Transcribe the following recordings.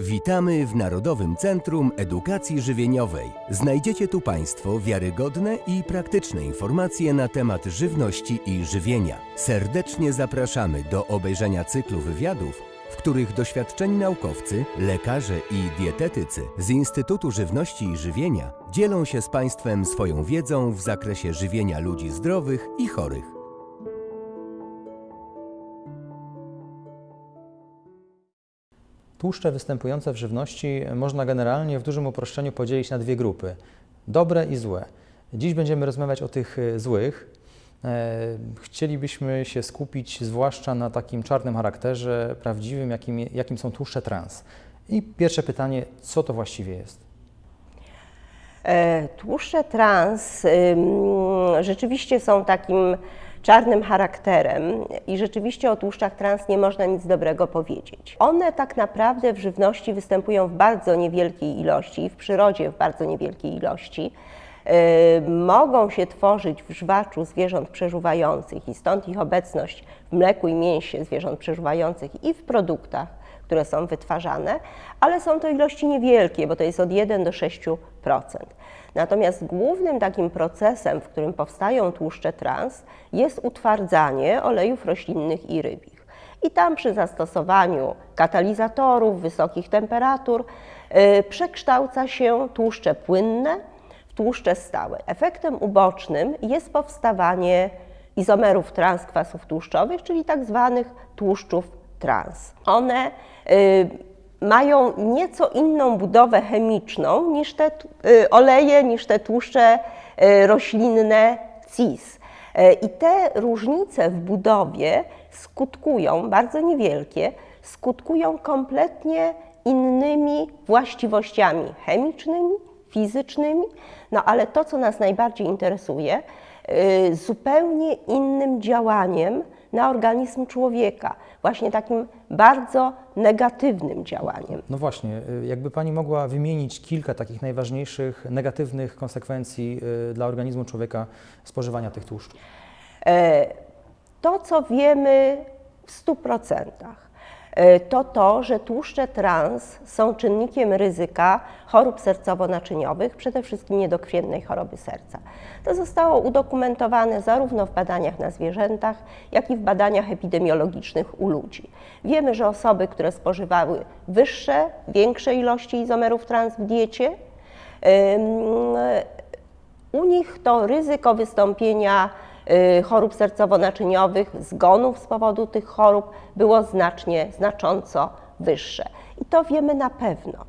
Witamy w Narodowym Centrum Edukacji Żywieniowej. Znajdziecie tu Państwo wiarygodne i praktyczne informacje na temat żywności i żywienia. Serdecznie zapraszamy do obejrzenia cyklu wywiadów, w których doświadczeni naukowcy, lekarze i dietetycy z Instytutu Żywności i Żywienia dzielą się z Państwem swoją wiedzą w zakresie żywienia ludzi zdrowych i chorych. Tłuszcze występujące w żywności można generalnie w dużym uproszczeniu podzielić na dwie grupy: dobre i złe. Dziś będziemy rozmawiać o tych e, złych. E, Chcielibyśmy się skupić zwłaszcza na takim czarnym charakterze prawdziwym, jakim, jakim są tłuszcze trans. I pierwsze pytanie, co to właściwie jest? E, Tłuszcze trans rzeczywiście są takim czarnym charakterem i rzeczywiście o tłuszczach trans nie można nic dobrego powiedzieć. One tak naprawdę w żywności występują w bardzo niewielkiej ilości w przyrodzie w bardzo niewielkiej ilości. Y, Mogą się tworzyć w żwaczu zwierząt przeżuwających i stąd ich obecność w mleku i mięsie zwierząt przeżuwających i w produktach, które są wytwarzane, ale są to ilości niewielkie, bo to jest od 1 do 6%. Natomiast głównym takim procesem, w którym powstają tłuszcze trans, jest utwardzanie olejów roślinnych i rybich. I tam przy zastosowaniu katalizatorów, wysokich temperatur y, przekształca się tłuszcze płynne w tłuszcze stałe. Efektem ubocznym jest powstawanie izomerów transkwasów tłuszczowych, czyli tak zwanych tłuszczów trans. One y, mają nieco inną budowę chemiczną niż te y, oleje, niż te tłuszcze y, roślinne cis. I te różnice w budowie skutkują, bardzo niewielkie, skutkują kompletnie innymi właściwościami chemicznymi, fizycznymi, no ale to, co nas najbardziej interesuje, zupełnie innym działaniem na organizm człowieka, właśnie takim bardzo negatywnym działaniem. No właśnie, y, jakby Pani mogła wymienić kilka takich najważniejszych negatywnych konsekwencji y, dla organizmu człowieka spożywania tych tłuszczów. E, To, co wiemy w 100%, e, to to, że tłuszcze trans są czynnikiem ryzyka chorób sercowo-naczyniowych, przede wszystkim niedokrwiennej choroby serca. To zostało udokumentowane zarówno w badaniach na zwierzętach, jak i w badaniach epidemiologicznych u ludzi. Wiemy, że osoby, które spożywały wyższe, większe ilości izomerów trans w diecie, u nich to ryzyko wystąpienia chorób sercowo-naczyniowych, zgonów z powodu tych chorób było znacznie, znacząco wyższe. I to wiemy na pewno.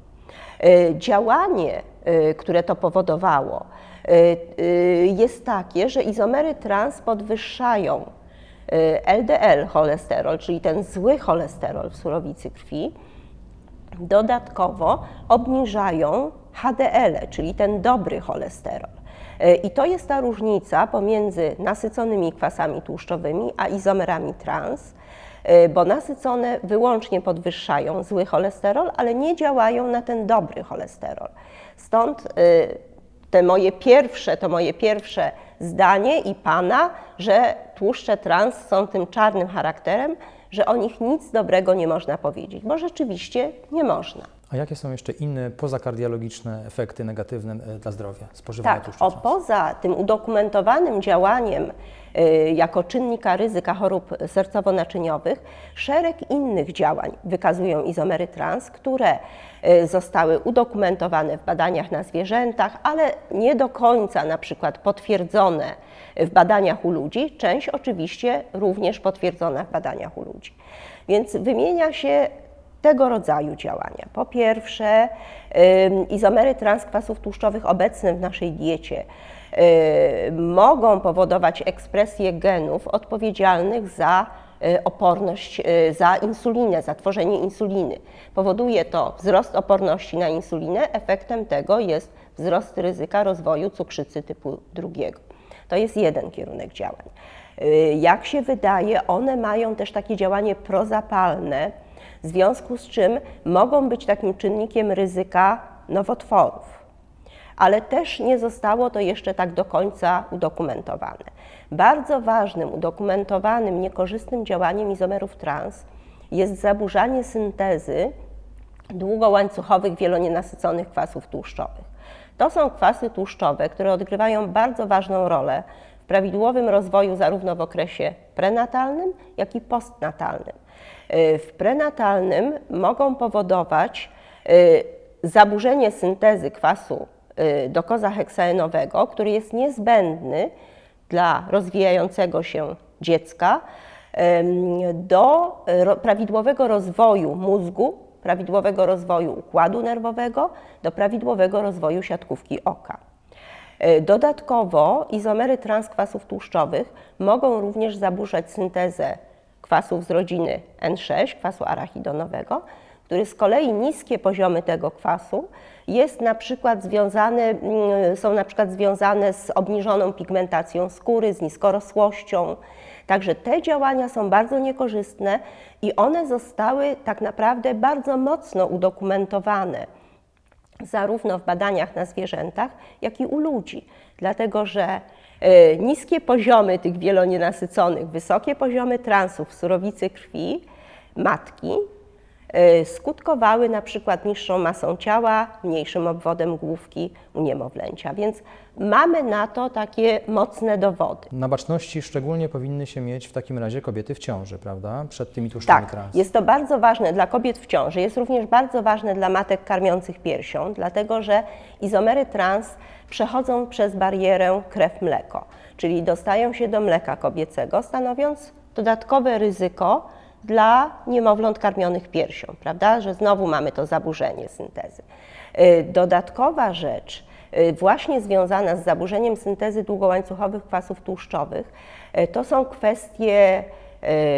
Y, Działanie, y, które to powodowało, y, y, jest takie, że izomery trans podwyższają y, LDL cholesterol, czyli ten zły cholesterol w surowicy krwi, dodatkowo obniżają HDL, czyli ten dobry cholesterol. I to jest ta różnica pomiędzy nasyconymi kwasami tłuszczowymi a izomerami trans, e, bo nasycone wyłącznie podwyższają zły cholesterol, ale nie działają na ten dobry cholesterol. Stąd e, te moje pierwsze, to moje pierwsze zdanie i pana, że tłuszcze trans są tym czarnym charakterem, że o nich nic dobrego nie można powiedzieć, bo rzeczywiście nie można. A jakie są jeszcze inne pozakardiologiczne efekty negatywne e, dla zdrowia spożywania Tak, tłuszczu o poza tym udokumentowanym działaniem y, jako czynnika ryzyka chorób sercowo-naczyniowych, szereg innych działań wykazują izomery trans, które y, zostały udokumentowane w badaniach na zwierzętach, ale nie do końca na przykład potwierdzone w badaniach u ludzi, część oczywiście również potwierdzona w badaniach u ludzi. Więc wymienia się tego rodzaju działania. Po pierwsze, izomery transkwasów tłuszczowych obecne w naszej diecie mogą powodować ekspresję genów odpowiedzialnych za y, oporność, y, za insulinę, za tworzenie insuliny. Powoduje to wzrost oporności na insulinę, efektem tego jest wzrost ryzyka rozwoju cukrzycy typu drugiego. To jest jeden kierunek działań. Y, Jak się wydaje, one mają też takie działanie prozapalne, w związku z czym mogą być takim czynnikiem ryzyka nowotworów. Ale też nie zostało to jeszcze tak do końca udokumentowane. Bardzo ważnym, udokumentowanym, niekorzystnym działaniem izomerów trans jest zaburzanie syntezy długołańcuchowych wielonienasyconych kwasów tłuszczowych. To są kwasy tłuszczowe, które odgrywają bardzo ważną rolę prawidłowym rozwoju zarówno w okresie prenatalnym, jak i postnatalnym. Y, w prenatalnym mogą powodować y, zaburzenie syntezy kwasu y, dokozaheksaenowego, który jest niezbędny dla rozwijającego się dziecka do prawidłowego rozwoju mózgu, prawidłowego rozwoju układu nerwowego, do prawidłowego rozwoju siatkówki oka. Dodatkowo izomery transkwasów tłuszczowych mogą również zaburzać syntezę kwasów z rodziny N6, kwasu arachidonowego, który z kolei niskie poziomy tego kwasu jest na przykład związane, mm, są na przykład związane z obniżoną pigmentacją skóry, z niskorosłością. Także te działania są bardzo niekorzystne i one zostały tak naprawdę bardzo mocno udokumentowane zarówno w badaniach na zwierzętach, jak i u ludzi, dlatego że E, niskie poziomy tych wielonienasyconych, wysokie poziomy transów w surowicy krwi matki skutkowały na przykład niższą masą ciała, mniejszym obwodem główki u niemowlęcia. Więc mamy na to takie mocne dowody. Na baczności szczególnie powinny się mieć w takim razie kobiety w ciąży, prawda? Przed tymi tłuszczami tak, trans. jest to bardzo ważne dla kobiet w ciąży. Jest również bardzo ważne dla matek karmiących piersią, dlatego że izomery trans przechodzą przez barierę krew-mleko, czyli dostają się do mleka kobiecego, stanowiąc dodatkowe ryzyko dla niemowląt karmionych piersią, prawda, że znowu mamy to zaburzenie syntezy. Y, dodatkowa rzecz, y, właśnie związana z zaburzeniem syntezy długołańcuchowych kwasów tłuszczowych, y, to są kwestie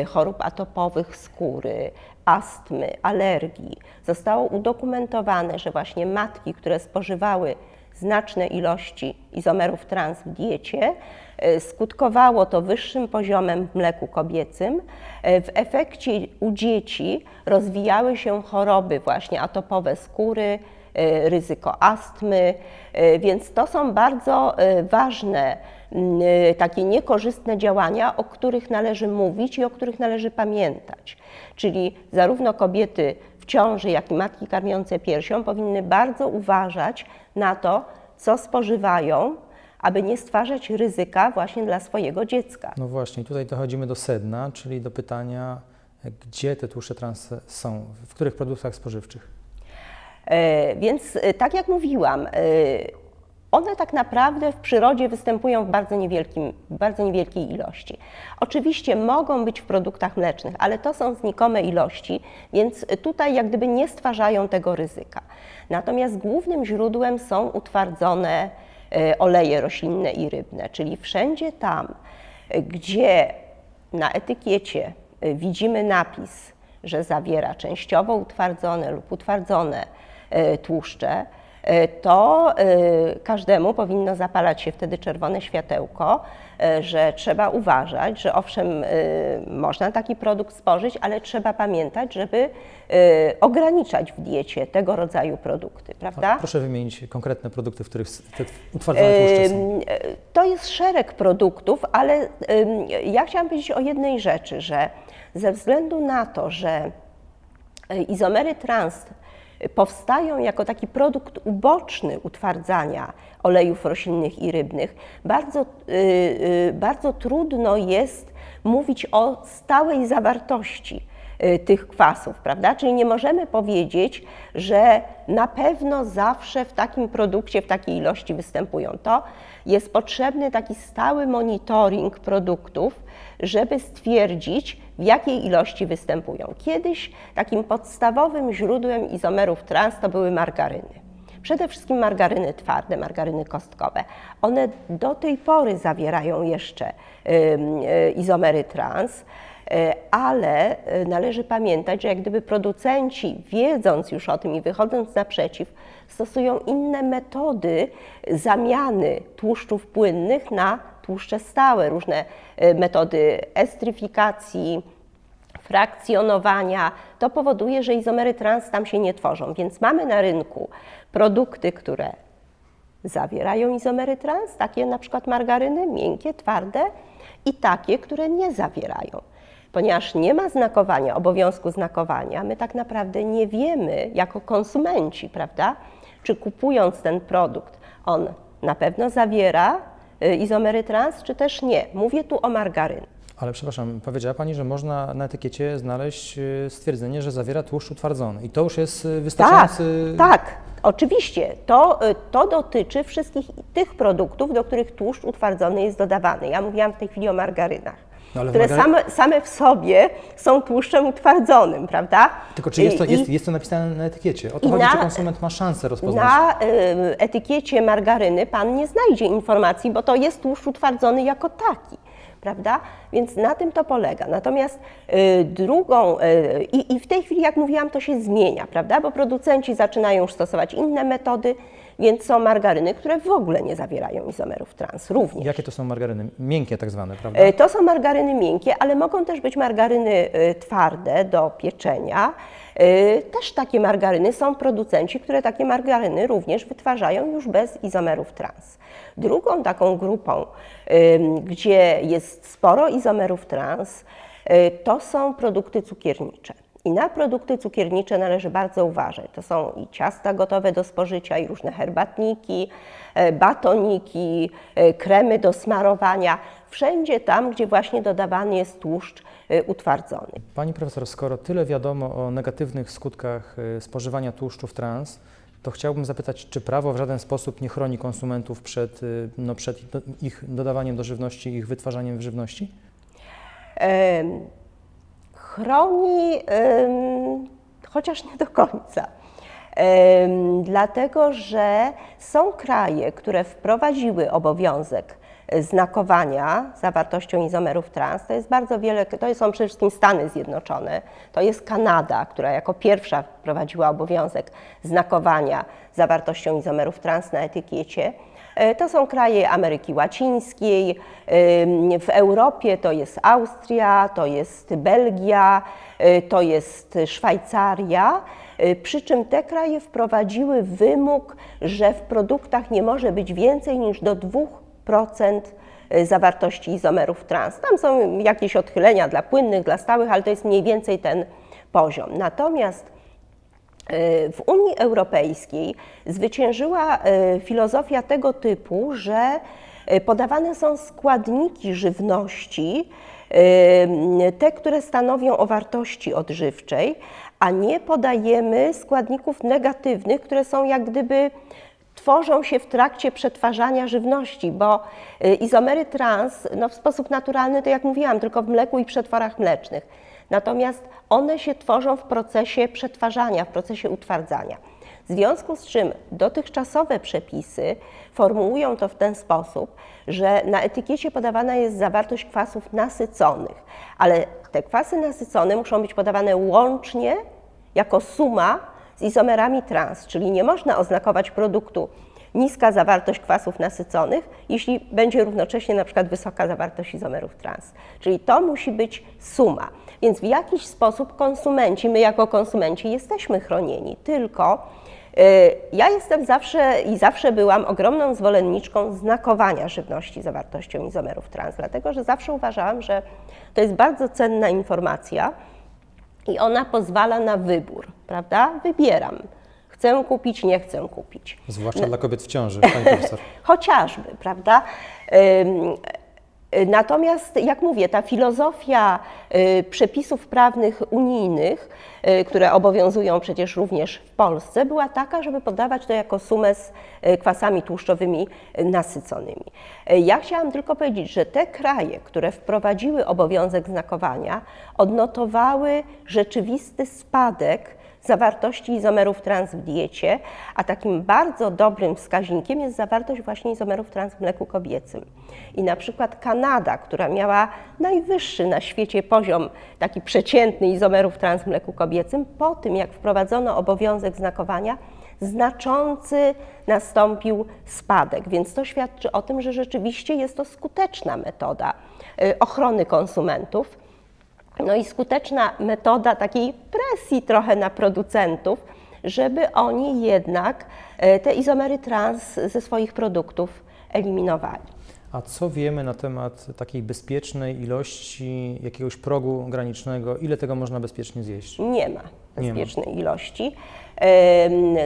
chorób atopowych skóry, astmy, alergii. Zostało udokumentowane, że właśnie matki, które spożywały znaczne ilości izomerów trans w diecie. E, skutkowało to wyższym poziomem w mleku kobiecym. E, w efekcie u dzieci rozwijały się choroby właśnie atopowe skóry, e, ryzyko astmy, więc to są bardzo ważne, takie niekorzystne działania, o których należy mówić i o których należy pamiętać. Czyli zarówno kobiety w ciąży, jak i matki karmiące piersią powinny bardzo uważać na to, co spożywają, aby nie stwarzać ryzyka właśnie dla swojego dziecka. No właśnie, tutaj dochodzimy do sedna, czyli do pytania, gdzie te tłuszcze trans są, w których produktach spożywczych? E, więc e, tak jak mówiłam, e, one tak naprawdę w przyrodzie występują w bardzo, niewielkim, bardzo niewielkiej ilości. Oczywiście mogą być w produktach mlecznych, ale to są znikome ilości, więc tutaj jak gdyby nie stwarzają tego ryzyka. Natomiast głównym źródłem są utwardzone oleje roślinne i rybne, czyli wszędzie tam, gdzie na etykiecie e, widzimy napis, że zawiera częściowo utwardzone lub utwardzone e, tłuszcze, E, to e, każdemu powinno zapalać się wtedy czerwone światełko, e, że trzeba uważać, że owszem, można taki produkt spożyć, ale trzeba pamiętać, żeby ograniczać w diecie tego rodzaju produkty, prawda? proszę wymienić konkretne produkty, w których te utwardzone tłuszcze są. To jest szereg produktów, ale ja chciałam powiedzieć o jednej rzeczy, że ze względu na to, że izomery trans powstają jako taki produkt uboczny utwardzania olejów roślinnych i rybnych, bardzo, y, y, bardzo trudno jest mówić o stałej zawartości tych kwasów, prawda? Czyli nie możemy powiedzieć, że na pewno zawsze w takim produkcie, w takiej ilości występują. To jest potrzebny taki stały monitoring produktów, żeby stwierdzić, w jakiej ilości występują. Kiedyś takim podstawowym źródłem izomerów trans to były margaryny. Przede wszystkim margaryny twarde, margaryny kostkowe. One do tej pory zawierają jeszcze y, izomery trans, y, ale y, należy pamiętać, że jak gdyby producenci, wiedząc już o tym i wychodząc naprzeciw, stosują inne metody zamiany tłuszczów płynnych na tłuszcze stałe, różne y, metody estryfikacji, frakcjonowania. To powoduje, że izomery trans tam się nie tworzą. Więc mamy na rynku produkty, które zawierają izomery trans, takie na przykład margaryny, miękkie, twarde i takie, które nie zawierają. Ponieważ nie ma znakowania, obowiązku znakowania, my tak naprawdę nie wiemy jako konsumenci, prawda, czy kupując ten produkt, on na pewno zawiera y, izomery trans, czy też nie. Mówię tu o margaryn. Ale przepraszam, powiedziała Pani, że można na etykiecie znaleźć y, stwierdzenie, że zawiera tłuszcz utwardzony. I to już jest y, Tak, wystarczający... tak, oczywiście. To, to dotyczy wszystkich tych produktów, do których tłuszcz utwardzony jest dodawany. Ja mówiłam w tej chwili o margarynach, No, które same, same w sobie są tłuszczem utwardzonym, prawda? Tylko czy jest to, I- jest, jest to napisane na etykiecie? O to chodzi, na- czy konsument ma szansę rozpoznać. Na y, etykiecie margaryny pan nie znajdzie informacji, bo to jest tłuszcz utwardzony jako taki, prawda? Więc na tym to polega. Natomiast y, drugą, y, i w tej chwili, jak mówiłam, to się zmienia, prawda? Bo producenci zaczynają już stosować inne metody, więc są margaryny, które w ogóle nie zawierają izomerów trans, również. Jakie to są margaryny? Miękkie tak zwane, prawda? E, To są margaryny miękkie, ale mogą też być margaryny e, twarde do pieczenia. E, Też takie margaryny są producenci, które takie margaryny również wytwarzają już bez izomerów trans. Drugą taką grupą, gdzie jest sporo izomerów trans, to są produkty cukiernicze. I na produkty cukiernicze należy bardzo uważać. To są i ciasta gotowe do spożycia, i różne herbatniki, e, batoniki, e, kremy do smarowania. Wszędzie tam, gdzie właśnie dodawany jest tłuszcz e, utwardzony. Pani profesor, skoro tyle wiadomo o negatywnych skutkach spożywania tłuszczów trans, to chciałbym zapytać, czy prawo w żaden sposób nie chroni konsumentów przed, no, przed ich dodawaniem do żywności, ich wytwarzaniem w żywności? Chroni, chociaż nie do końca. Dlatego, że są kraje, które wprowadziły obowiązek znakowania zawartością izomerów trans. To jest bardzo wiele, to są przede wszystkim Stany Zjednoczone, to jest Kanada, która jako pierwsza wprowadziła obowiązek znakowania zawartością izomerów trans na etykiecie. E, To są kraje Ameryki Łacińskiej, ym, w Europie to jest Austria, to jest Belgia, y, to jest Szwajcaria. Przy czym te kraje wprowadziły wymóg, że w produktach nie może być więcej niż do 2% zawartości izomerów trans. Tam są jakieś odchylenia dla płynnych, dla stałych, ale to jest mniej więcej ten poziom. Natomiast w Unii Europejskiej zwyciężyła e, filozofia tego typu, że e, podawane są składniki żywności, e, te, które stanowią o wartości odżywczej, a nie podajemy składników negatywnych, które są jak gdyby tworzą się w trakcie przetwarzania żywności, bo izomery trans no, w sposób naturalny, to jak mówiłam, tylko w mleku i przetworach mlecznych. Natomiast one się tworzą w procesie przetwarzania, w procesie utwardzania. W związku z czym dotychczasowe przepisy formułują to w ten sposób, że na etykiecie podawana jest zawartość kwasów nasyconych, ale te kwasy nasycone muszą być podawane łącznie jako suma z izomerami trans, czyli nie można oznakować produktu niska zawartość kwasów nasyconych, jeśli będzie równocześnie na przykład wysoka zawartość izomerów trans. Czyli to musi być suma. Więc w jakiś sposób konsumenci, my jako konsumenci jesteśmy chronieni, tylko y, ja jestem zawsze i zawsze byłam ogromną zwolenniczką znakowania żywności zawartością izomerów trans, dlatego że zawsze uważałam, że to jest bardzo cenna informacja, i ona pozwala na wybór, prawda? Wybieram. Chcę kupić, nie chcę kupić. Zwłaszcza dla kobiet w ciąży, pani profesor. Chociażby, prawda? Y, Natomiast, jak mówię, ta filozofia y, przepisów prawnych unijnych, y, które obowiązują przecież również w Polsce, była taka, żeby podawać to jako sumę z kwasami tłuszczowymi nasyconymi. Ja chciałam tylko powiedzieć, że te kraje, które wprowadziły obowiązek znakowania, odnotowały rzeczywisty spadek zawartości izomerów trans w diecie, a takim bardzo dobrym wskaźnikiem jest zawartość właśnie izomerów trans w mleku kobiecym. I na przykład Kanada, która miała najwyższy na świecie poziom taki przeciętny izomerów trans w mleku kobiecym, po tym jak wprowadzono obowiązek znakowania, znaczący nastąpił spadek, więc to świadczy o tym, że rzeczywiście jest to skuteczna metoda y, ochrony konsumentów. No i skuteczna metoda takiej presji trochę na producentów, żeby oni jednak e, te izomery trans ze swoich produktów eliminowali. A co wiemy na temat takiej bezpiecznej ilości, jakiegoś progu granicznego? Ile tego można bezpiecznie zjeść? Nie ma Nie ma. Bezpiecznej ilości.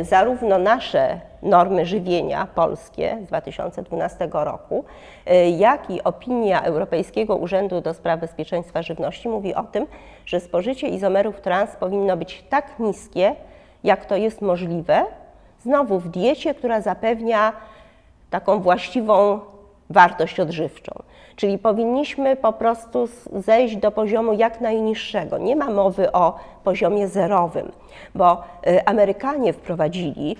Zarówno nasze normy żywienia polskie z 2012 roku, y, jak i opinia Europejskiego Urzędu do Spraw Bezpieczeństwa Żywności mówi o tym, że spożycie izomerów trans powinno być tak niskie, jak to jest możliwe, znowu w diecie, która zapewnia taką właściwą wartość odżywczą. Czyli powinniśmy po prostu zejść do poziomu jak najniższego. Nie ma mowy o poziomie zerowym, bo y, Amerykanie wprowadzili,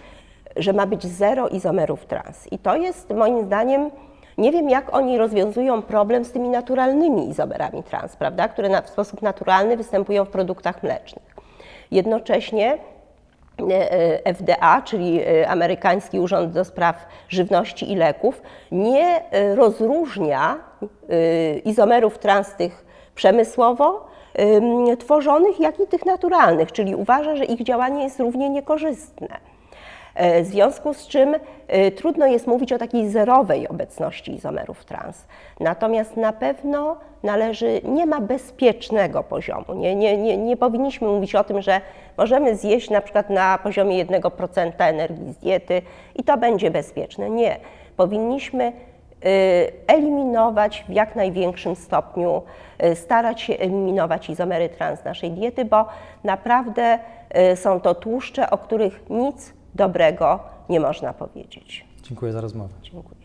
że ma być zero izomerów trans. I to jest moim zdaniem, nie wiem jak oni rozwiązują problem z tymi naturalnymi izomerami trans, prawda, które w sposób naturalny występują w produktach mlecznych. Jednocześnie FDA, czyli e, Amerykański Urząd do Spraw Żywności i Leków, nie e, rozróżnia e, izomerów trans tych przemysłowo em, tworzonych, jak i tych naturalnych, czyli uważa, że ich działanie jest równie niekorzystne. E, W związku z czym e, trudno jest mówić o takiej zerowej obecności izomerów trans. Natomiast na pewno należy, nie ma bezpiecznego poziomu. Nie, nie, nie, nie powinniśmy mówić o tym, że możemy zjeść na przykład na poziomie 1% energii z diety i to będzie bezpieczne. Nie. Powinniśmy y, eliminować w jak największym stopniu, starać się eliminować izomery trans z naszej diety, bo naprawdę są to tłuszcze, o których nic dobrego nie można powiedzieć. Dziękuję za rozmowę. Dziękuję.